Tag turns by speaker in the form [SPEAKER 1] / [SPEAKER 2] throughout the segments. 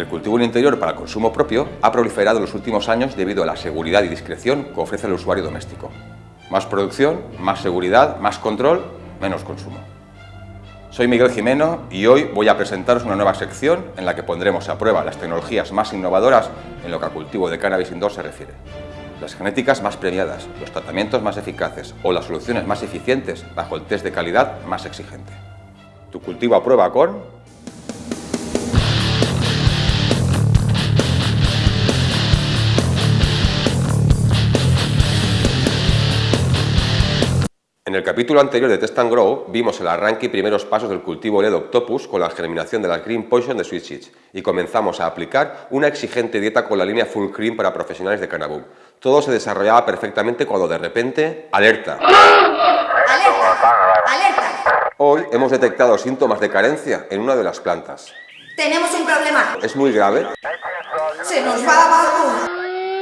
[SPEAKER 1] El cultivo en interior para consumo propio ha proliferado en los últimos años debido a la seguridad y discreción que ofrece el usuario doméstico. Más producción, más seguridad, más control, menos consumo. Soy Miguel Jimeno y hoy voy a presentaros una nueva sección en la que pondremos a prueba las tecnologías más innovadoras en lo que al cultivo de cannabis indoor se refiere. Las genéticas más premiadas, los tratamientos más eficaces o las soluciones más eficientes bajo el test de calidad más exigente. Tu cultivo a prueba con En el capítulo anterior de Test and Grow vimos el arranque y primeros pasos del cultivo LED Octopus con la germinación de la Green Poison de Sweet y comenzamos a aplicar una exigente dieta con la línea Full Cream para profesionales de Cannabis. Todo se desarrollaba perfectamente cuando de repente... ¡Alerta!
[SPEAKER 2] ¡Alerta! ¡Alerta!
[SPEAKER 1] Hoy hemos detectado síntomas de carencia en una de las plantas.
[SPEAKER 2] ¡Tenemos un problema!
[SPEAKER 1] ¿Es muy grave?
[SPEAKER 2] ¡Se nos va abajo!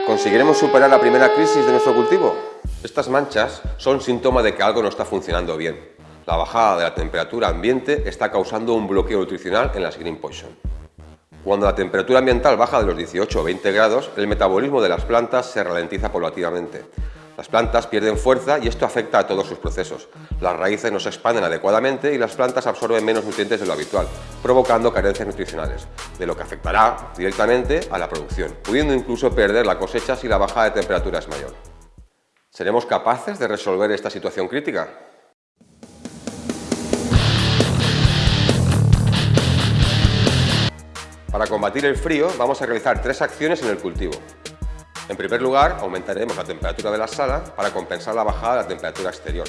[SPEAKER 1] ¿Conseguiremos superar la primera crisis de nuestro cultivo? Estas manchas son síntoma de que algo no está funcionando bien. La bajada de la temperatura ambiente está causando un bloqueo nutricional en las Green Poison. Cuando la temperatura ambiental baja de los 18 o 20 grados, el metabolismo de las plantas se ralentiza paulatinamente. Las plantas pierden fuerza y esto afecta a todos sus procesos. Las raíces no se expanden adecuadamente y las plantas absorben menos nutrientes de lo habitual, provocando carencias nutricionales, de lo que afectará directamente a la producción, pudiendo incluso perder la cosecha si la bajada de temperatura es mayor. ¿Seremos capaces de resolver esta situación crítica? Para combatir el frío vamos a realizar tres acciones en el cultivo. En primer lugar, aumentaremos la temperatura de la sala para compensar la bajada de la temperatura exterior.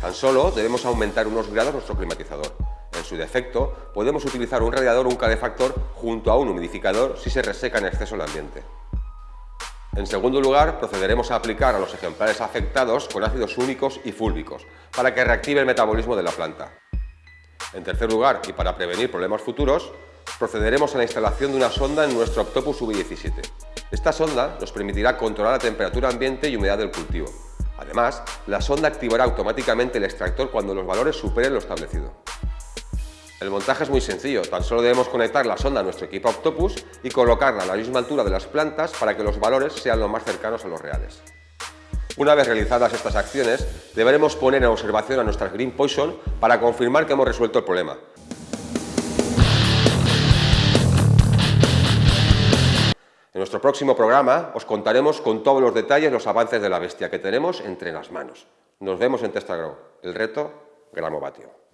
[SPEAKER 1] Tan solo debemos aumentar unos grados nuestro climatizador. En su defecto, podemos utilizar un radiador o un calefactor junto a un humidificador si se reseca en exceso el ambiente. En segundo lugar, procederemos a aplicar a los ejemplares afectados con ácidos únicos y fúlbicos para que reactive el metabolismo de la planta. En tercer lugar, y para prevenir problemas futuros, procederemos a la instalación de una sonda en nuestro Octopus V17. Esta sonda nos permitirá controlar la temperatura ambiente y humedad del cultivo. Además, la sonda activará automáticamente el extractor cuando los valores superen lo establecido. El montaje es muy sencillo, tan solo debemos conectar la sonda a nuestro equipo Octopus y colocarla a la misma altura de las plantas para que los valores sean lo más cercanos a los reales. Una vez realizadas estas acciones, deberemos poner en observación a nuestra Green Poison para confirmar que hemos resuelto el problema. En nuestro próximo programa os contaremos con todos los detalles los avances de la bestia que tenemos entre las manos. Nos vemos en Testagrow. El reto, Gramovatio.